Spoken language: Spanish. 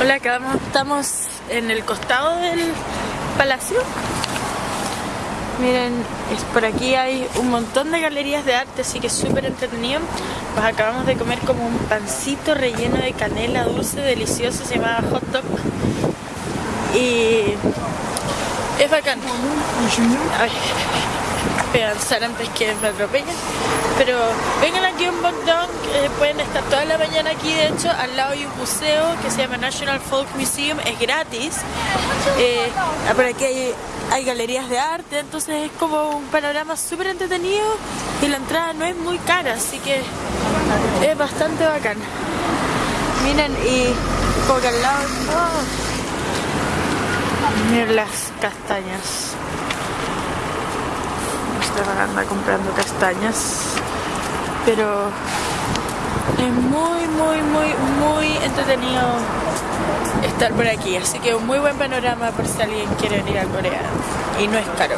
Hola, acá estamos en el costado del palacio. Miren, es por aquí hay un montón de galerías de arte, así que es súper entretenido. Pues acabamos de comer como un pancito relleno de canela dulce, delicioso, se llama hot dog. Y es bacán. Ay, pensar antes que me atropellen. Pero vengan aquí un Bogdong, pueden estar toda la mañana aquí, de hecho, al lado hay un museo que se llama National Folk Museum, es gratis. Eh, por aquí hay, galerías de arte, entonces es como un panorama súper entretenido y la entrada no es muy cara, así que es bastante bacán. Miren, y como que al lado... oh, Miren las castañas. Esta anda comprando castañas. Pero es muy, muy, muy, muy entretenido estar por aquí. Así que un muy buen panorama por si alguien quiere venir a Corea. Y no es caro.